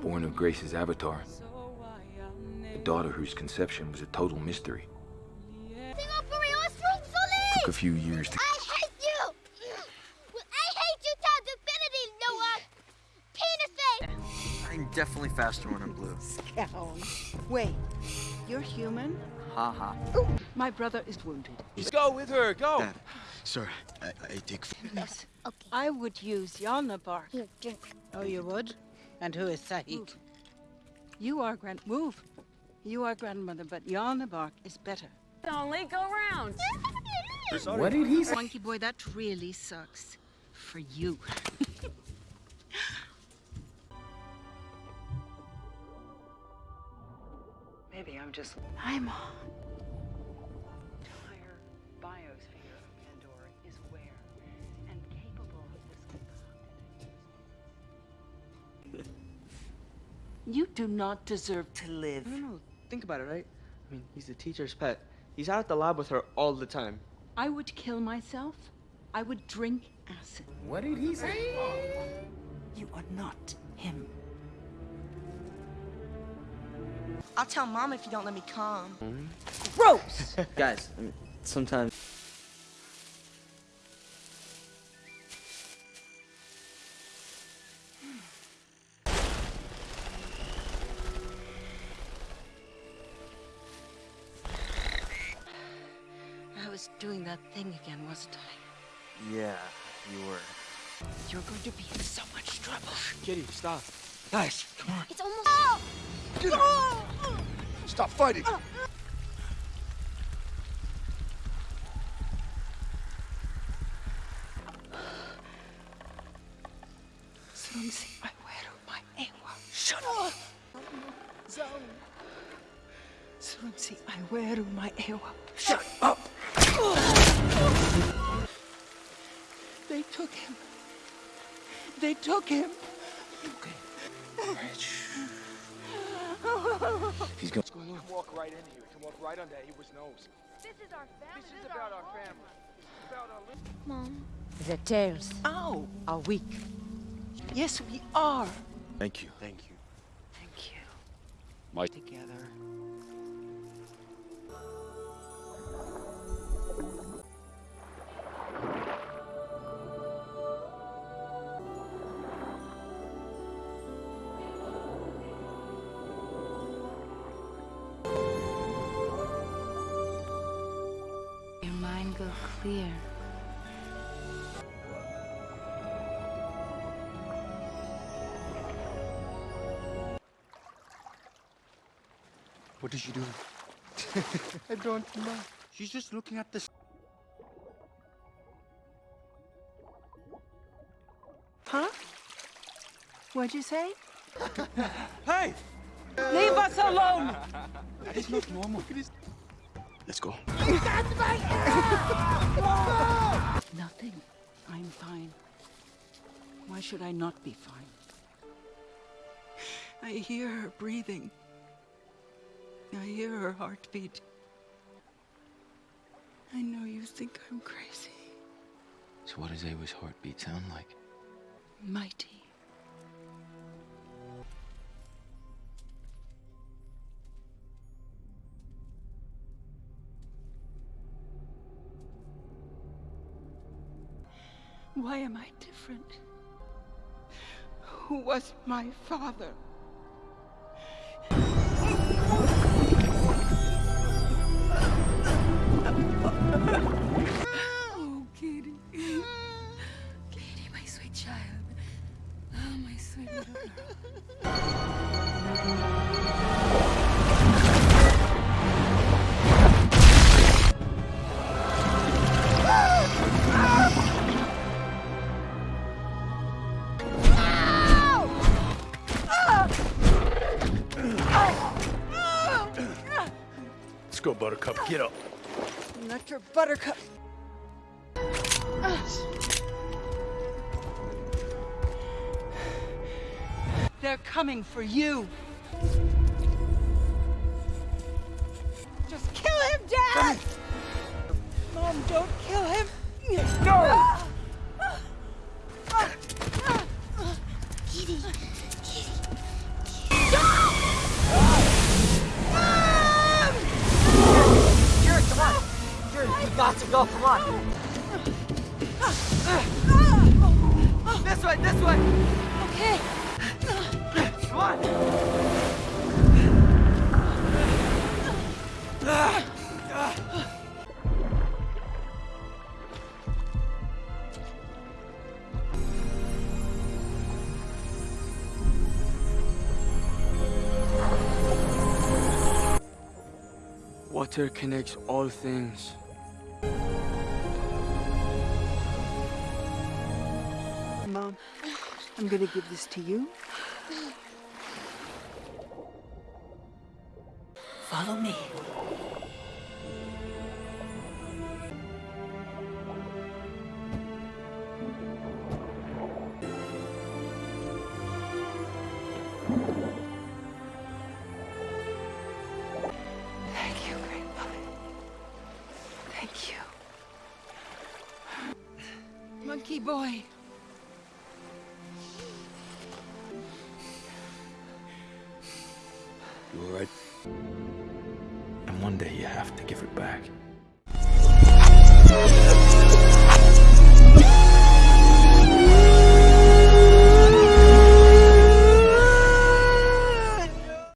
born of Grace's avatar. A daughter whose conception was a total mystery. Took a few years to I hate you! I hate you to infinity, Noah! Penis face! I'm definitely faster when I'm blue. Skxawng. Wait, you're human? Haha. My brother is wounded. Just go with her, go. Dad, sir, I, I take. Yes. Okay. I would use Yalna bark. Here, drink. Oh, you would? And who is Tsahik? You are grand. Move. You are grandmother, but Yalna bark is better. Only go round. What did he say? Monkey boy, that really sucks. For you. Maybe I'm just. I'm on. You do not deserve to live. No, no, think about it, right? I mean, he's the teacher's pet. He's out at the lab with her all the time. I would kill myself. I would drink acid. What did he say? You are not him. I'll tell mom if you don't let me come. Gross! Guys, sometimes. Was doing that thing again, wasn't I? Yeah, you were. You're going to be in so much trouble. Kitty, stop. Guys, come on. It's almost. Stop fighting! Sumsi, I wear my ewa. Shut up! Sumsi, I wear my ewa. Shut up! They took him. They took him. He's going. You can walk right in here. You can walk right under Eywa's nose. This is our family. This is about our family. This is about our li- Mom. The tails. Ow! Are weak. Yes, we are. Thank you. Thank you. Thank you. My- Together. Your mind go clear. What is she doing? I don't know. She's just looking at this. Huh? What'd you say? Hey! Leave us alone! That is not normal. Let's go. Nothing. I'm fine. Why should I not be fine? I hear her breathing. I hear her heartbeat. I know you think I'm crazy. So what does Eywa's heartbeat sound like? Mighty. Why am I different? Who was my father? Go, Buttercup. Get up. Not your buttercup. They're coming for you. Just kill him, Dad! Mom, don't kill him. Got to go. Come on. This way, this way. Okay. Come on. Water connects all things. I'm gonna give this to you. Follow me. Thank you. You alright? And one day you have to give it back.